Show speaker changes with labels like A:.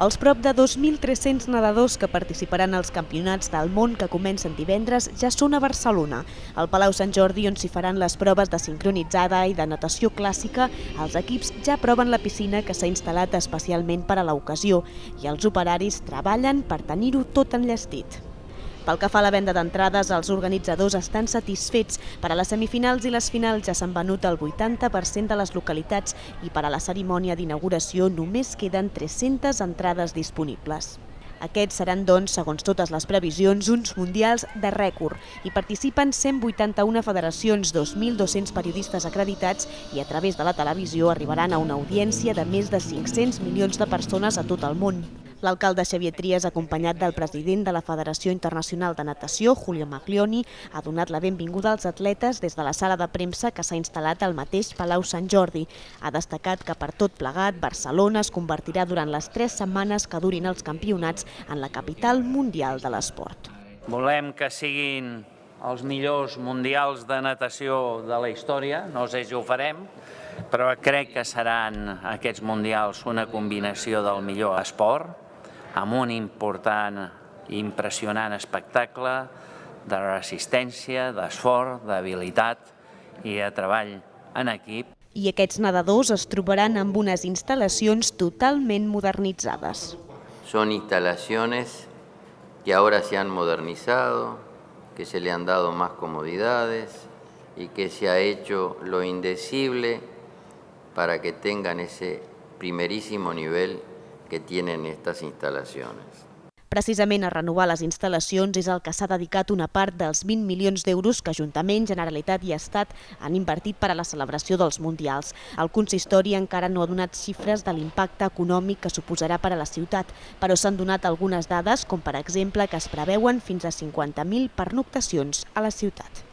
A: Els prop de 2.300 nedadors que participaran als campionats del món que comencen divendres ja són a Barcelona. Al Palau Sant Jordi, on s'hi faran les proves de sincronitzada i de natació clàssica, els equips ja proven la piscina que s'ha instal·lat especialment per a l'ocasió i els operaris treballen per tenir-ho tot enllestit. Pel que fa a la venda d'entrades, els organitzadors estan satisfets. Per a les semifinals i les finals ja s'han venut el 80% de les localitats i per a la cerimònia d'inauguració només queden 300 entrades disponibles. Aquests seran, doncs, segons totes les previsions, uns mundials de rècord. Hi participen 181 federacions, 2.200 periodistes acreditats i a través de la televisió arribaran a una audiència de més de 500 milions de persones a tot el món. L'alcalde Xavier Trias, acompanyat del president de la Federació Internacional de Natació, Julio Maglioni, ha donat la benvinguda als atletes des de la sala de premsa que s'ha instal·lat al mateix Palau Sant Jordi. Ha destacat que per tot plegat, Barcelona es convertirà durant les tres setmanes que durin els campionats en la capital mundial de l'esport.
B: Volem que siguin els millors mundials de natació de la història, no sé si ho farem, però crec que seran aquests mundials una combinació del millor esport, amb un important i impressionant espectacle de resistència, d'esforç, d'habilitat i de treball en equip.
A: I aquests nedadors es trobaran amb unes instal·lacions totalment modernitzades.
C: Son instalaciones que ahora se han modernizado, que se le han dado más comodidades y que se ha hecho lo indecible para que tengan ese primerísimo nivel que tienen estas instalaciones.
A: Precisament a renovar les instal·lacions és el que s'ha dedicat una part dels 20 milions d'euros que Ajuntament, Generalitat i Estat han invertit per a la celebració dels Mundials. El consistori encara no ha donat xifres de l'impacte econòmic que suposarà per a la ciutat, però s'han donat algunes dades, com per exemple que es preveuen fins a 50.000 pernoctacions a la ciutat.